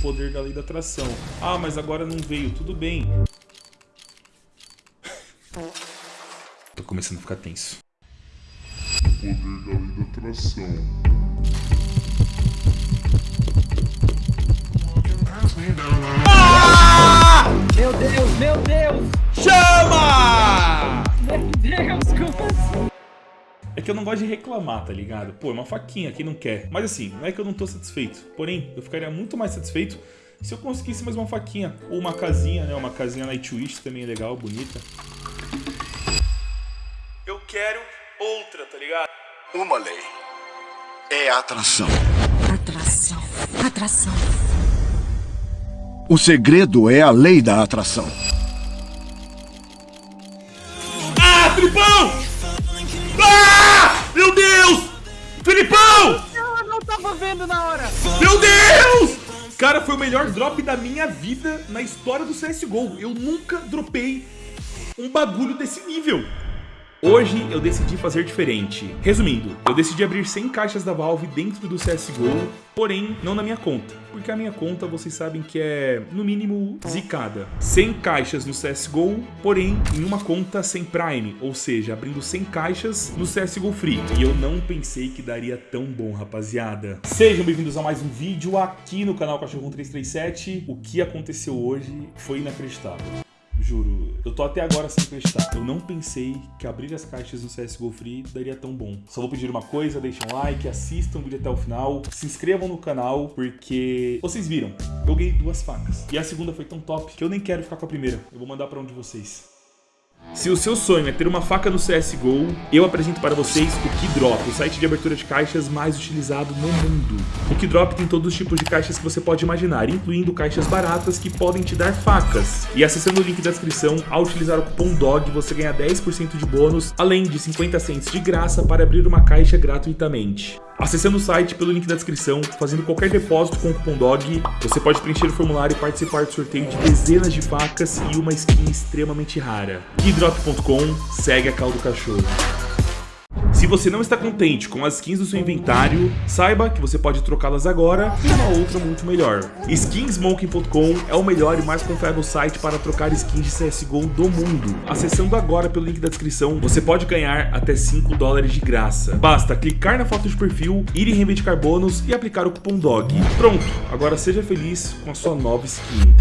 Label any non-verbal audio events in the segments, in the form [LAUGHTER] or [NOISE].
poder da lei da atração. Ah, mas agora não veio. Tudo bem. Tô começando a ficar tenso. poder da lei da atração. Meu Deus, meu Deus! Que eu não gosto de reclamar, tá ligado? Pô, é uma faquinha, quem não quer? Mas assim, não é que eu não tô satisfeito. Porém, eu ficaria muito mais satisfeito se eu conseguisse mais uma faquinha. Ou uma casinha, né? Uma casinha Nightwish também é legal, bonita. Eu quero outra, tá ligado? Uma lei é a atração. Atração. Atração. O segredo é a lei da atração. Cara, foi o melhor drop da minha vida na história do CSGO. Eu nunca dropei um bagulho desse nível. Hoje eu decidi fazer diferente. Resumindo, eu decidi abrir 100 caixas da Valve dentro do CSGO, porém não na minha conta. Porque a minha conta vocês sabem que é, no mínimo, zicada. 100 caixas no CSGO, porém em uma conta sem Prime, ou seja, abrindo 100 caixas no CSGO Free. E eu não pensei que daria tão bom, rapaziada. Sejam bem-vindos a mais um vídeo aqui no canal Cachorro 337. O que aconteceu hoje foi inacreditável. Juro, eu tô até agora sem acreditar. Eu não pensei que abrir as caixas no CSGO Free daria tão bom. Só vou pedir uma coisa, deixem um like, assistam o vídeo até o final, se inscrevam no canal, porque vocês viram, eu ganhei duas facas. E a segunda foi tão top que eu nem quero ficar com a primeira. Eu vou mandar pra um de vocês. Se o seu sonho é ter uma faca no CSGO, eu apresento para vocês o Keydrop, o site de abertura de caixas mais utilizado no mundo. O Keydrop tem todos os tipos de caixas que você pode imaginar, incluindo caixas baratas que podem te dar facas. E acessando o link da descrição, ao utilizar o cupom DOG, você ganha 10% de bônus, além de 50 cents de graça para abrir uma caixa gratuitamente. Acessando o site pelo link da descrição, fazendo qualquer depósito com o cupom DOG, você pode preencher o formulário e participar do sorteio de dezenas de facas e uma skin extremamente rara. Keydrop.com, segue a caldo do cachorro. Se você não está contente com as skins do seu inventário, saiba que você pode trocá-las agora por uma outra muito melhor. Skinsmoking.com é o melhor e mais confiável site para trocar skins de CSGO do mundo. Acessando agora pelo link da descrição, você pode ganhar até 5 dólares de graça. Basta clicar na foto de perfil, ir em reivindicar bônus e aplicar o cupom DOG. Pronto, agora seja feliz com a sua nova skin.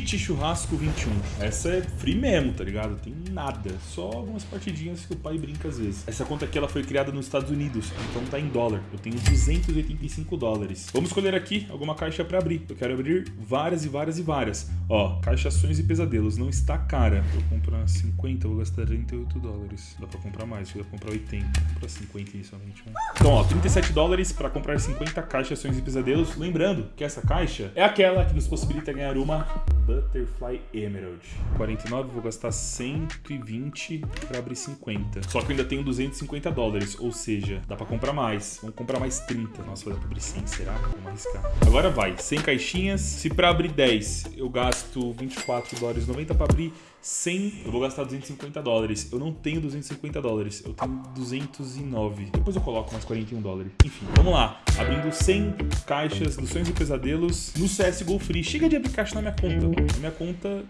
Cheat Churrasco 21. Essa é free mesmo, tá ligado? Tem nada. Só algumas partidinhas que o pai brinca às vezes. Essa conta aqui ela foi criada nos Estados Unidos, então tá em dólar. Eu tenho 285 dólares. Vamos escolher aqui alguma caixa pra abrir. Eu quero abrir várias e várias e várias. Ó, caixa Sonhos e Pesadelos. Não está cara. Eu comprar 50, eu vou gastar 38 dólares. Dá pra comprar mais, eu vou comprar 80. Vou comprar 50 inicialmente. né? Então, ó, 37 dólares pra comprar 50 caixas Sonhos e Pesadelos. Lembrando que essa caixa é aquela que nos possibilita ganhar uma Butterfly Emerald. 49, vou gastar 120 pra abrir 50. Só que eu ainda tenho 250 dólares, ou seja, dá pra comprar mais. Vamos comprar mais 30. Nossa, vai dar abrir 100, será? Vamos arriscar. Agora vai, 100 caixinhas. Se pra abrir 10 eu gasto 24 dólares 90 pra abrir 100, eu vou gastar 250 dólares. Eu não tenho 250 dólares, eu tenho 209. Depois eu coloco mais 41 dólares. Enfim, vamos lá. Abrindo 100 caixas dos Sonhos e Pesadelos no CSGO Free. Chega de abrir caixa na minha conta. Na minha conta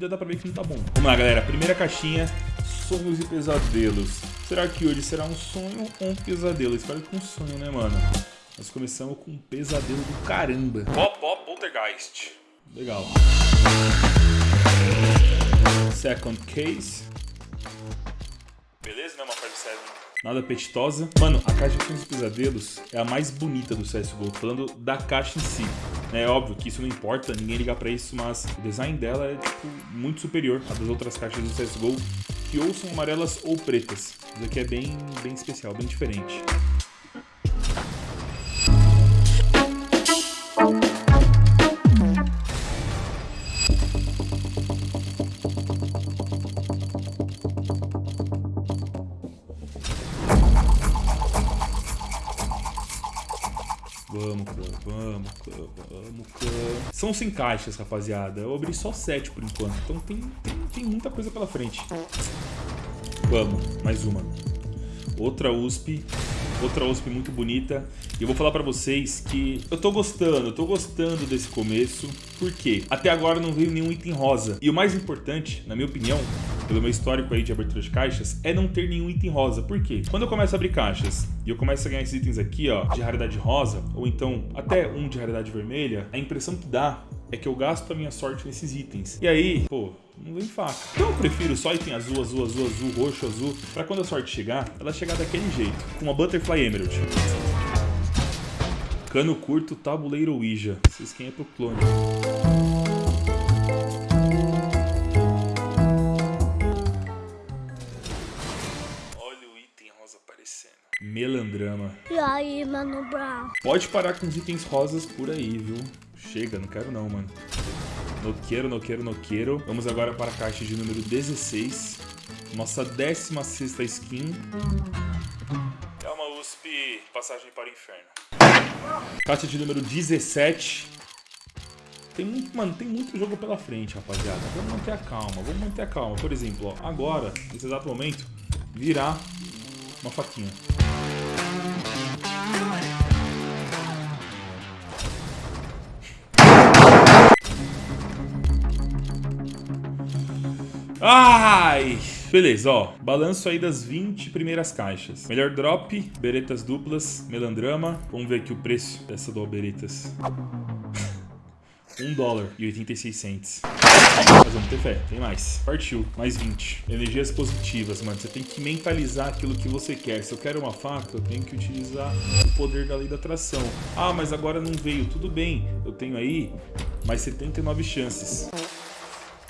já dá pra ver que não tá bom. Vamos lá, galera. Primeira caixinha, Sonhos e Pesadelos. Será que hoje será um sonho ou um pesadelo? Espero que um sonho, né, mano? Nós começamos com um pesadelo do caramba. Pop, pop, poltergeist. Legal. Second case. Beleza, né? Uma parte 7. Nada apetitosa. Mano, a caixa com os pesadelos é a mais bonita do CSGO. Falando da caixa em si. É óbvio que isso não importa, ninguém ligar pra isso, mas o design dela é, tipo, muito superior à das outras caixas do CSGO, que ou são amarelas ou pretas. Isso aqui é bem, bem especial, bem diferente. Vamos, pô, Vamos, clã, vamos, clã. São 100 caixas, rapaziada. Eu abri só 7 por enquanto. Então tem, tem, tem muita coisa pela frente. Vamos, mais uma. Outra USP. Outra USP muito bonita. E eu vou falar pra vocês que eu tô gostando, eu tô gostando desse começo. Por quê? Até agora não veio nenhum item rosa. E o mais importante, na minha opinião, pelo meu histórico aí de abertura de caixas, é não ter nenhum item rosa. Por quê? Quando eu começo a abrir caixas e eu começo a ganhar esses itens aqui, ó, de raridade rosa, ou então até um de raridade vermelha, a impressão que dá é que eu gasto a minha sorte nesses itens. E aí, pô, não vem faca. Então eu prefiro só item azul, azul, azul, azul, roxo, azul, pra quando a sorte chegar, ela chegar daquele jeito, com uma Butterfly Emerald. Cano curto, tabuleiro Ouija. Vocês quem é pro clone. Rosa aparecendo. Melandrama. E aí, Mano Brown? Pode parar com os itens rosas por aí, viu? Chega, não quero não, mano. No quero, no quero, no quero. Vamos agora para a caixa de número 16. Nossa 16ª skin. É uma USP Passagem para o Inferno. Caixa de número 17. Tem muito, mano, tem muito jogo pela frente, rapaziada. Vamos manter a calma, vamos manter a calma. Por exemplo, ó, agora, nesse exato momento, virar uma faquinha. Ai! Beleza, ó. Balanço aí das 20 primeiras caixas. Melhor drop, beretas duplas, melandrama. Vamos ver aqui o preço dessa do beretas. 1 dólar e 86 cents. Mas vamos ter fé, tem mais. Partiu, mais 20. Energias positivas, mano. Você tem que mentalizar aquilo que você quer. Se eu quero uma faca, eu tenho que utilizar o poder da lei da atração. Ah, mas agora não veio. Tudo bem, eu tenho aí mais 79 chances.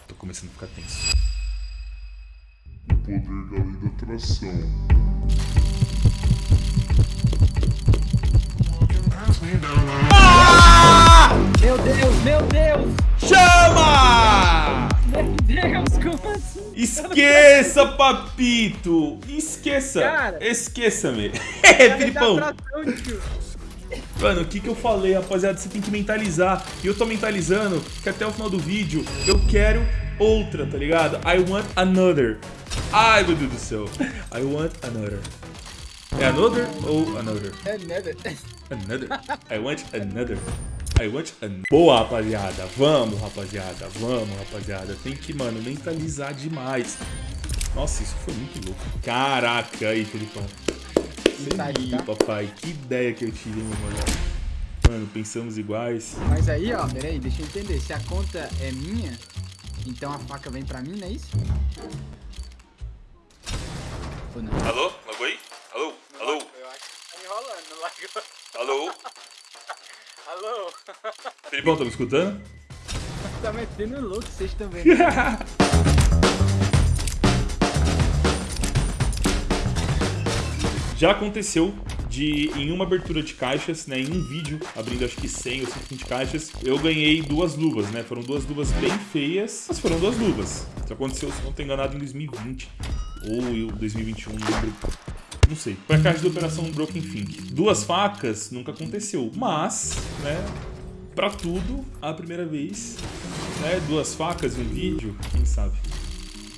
Tô começando a ficar tenso. O poder da lei da atração. Meu Deus, meu Deus! Chama! Meu Deus, como assim? Esqueça, papito! Esqueça! Cara. Esqueça-me! [LAUGHS] É, Filipão! Mano, o que que eu falei, rapaziada? Você tem que mentalizar. E eu tô mentalizando que até o final do vídeo eu quero outra, tá ligado? I want another. Ai, meu Deus do céu. I want another. É another ou another? É nada. Another. I want another. I want another. Boa, rapaziada. Vamos, rapaziada. Vamos, rapaziada. Tem que, mano, mentalizar demais. Nossa, isso foi muito louco. Caraca, aí, Felipão. Ih, tá? papai, que ideia que eu tive, meu mano. Mano, pensamos iguais. Mas aí, ó, peraí, deixa eu entender. Se a conta é minha, então a faca vem pra mim, não é isso? Ou não? Alô? Logo aí? Alô? Alô? Eu acho que tá enrolando. Alô? [LAUGHS] Alô? Felipão, tá me escutando? [LAUGHS] Tá metendo louco, vocês também. né? [LAUGHS] Já aconteceu de, em uma abertura de caixas, né, em um vídeo, abrindo acho que 100 ou 120 caixas, eu ganhei duas luvas, né? Foram duas luvas bem feias, mas foram duas luvas. Isso aconteceu, se não tô enganado, em 2020 ou em 2021, não lembro. Não sei. Foi a caixa de operação Broken Think. Duas facas nunca aconteceu, mas, né, pra tudo, a primeira vez, né, duas facas em um vídeo, quem sabe.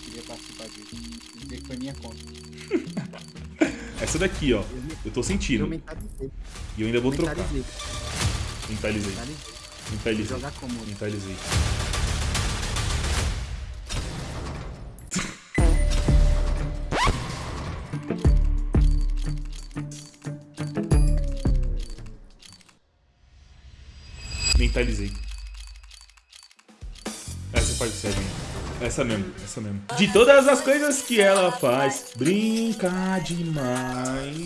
Queria participar disso. Dizer que foi minha conta. [LAUGHS] Essa daqui, ó, eu tô sentindo. E eu ainda vou trocar. Mentalizei. Mentalizei. Mentalizei. Mentalizei. jogar como? Mentalizei. Mentalizei. Essa faz o Seven. Essa mesmo, essa mesmo. De todas as coisas que ela faz, brincar demais.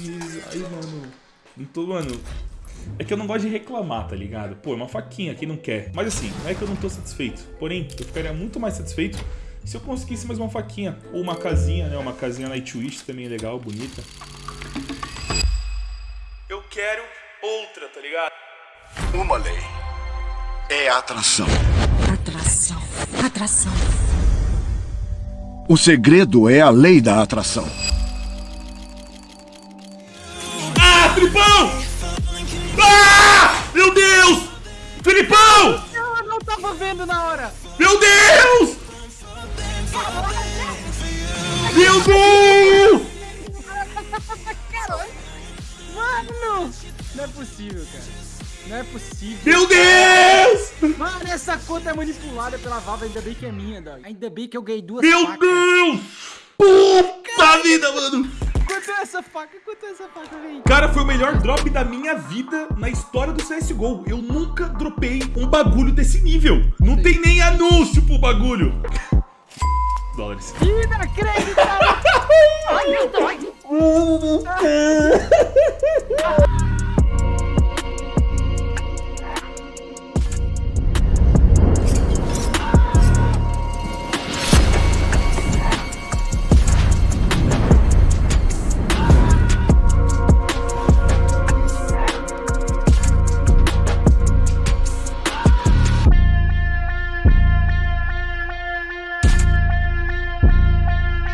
Ai, mano. Não tô, mano. É que eu não gosto de reclamar, tá ligado? Pô, é uma faquinha, quem não quer? Mas assim, não é que eu não tô satisfeito. Porém, eu ficaria muito mais satisfeito se eu conseguisse mais uma faquinha. Ou uma casinha, né? Uma casinha Nightwish também é legal, bonita. Eu quero outra, tá ligado? Uma lei é atração. Atração. Atração. O segredo é a lei da atração. Ah, Filipão! Ah! Meu Deus! Filipão! Não, eu não tava vendo na hora. Meu Deus! Meu Deus! Mano! Não é possível, cara. Não é possível. Meu Deus! Essa conta é manipulada pela Valve, ainda bem que é minha, dog. Ainda bem que eu ganhei duas Meu facas. Deus! Puta vida, mano! Quanto é essa faca? Quanto é essa faca, véi? Cara, foi o melhor drop da minha vida na história do CSGO. Eu nunca dropei um bagulho desse nível. Não tem nem anúncio pro bagulho. Dólares. Inacreditável! Ai, meu Deus!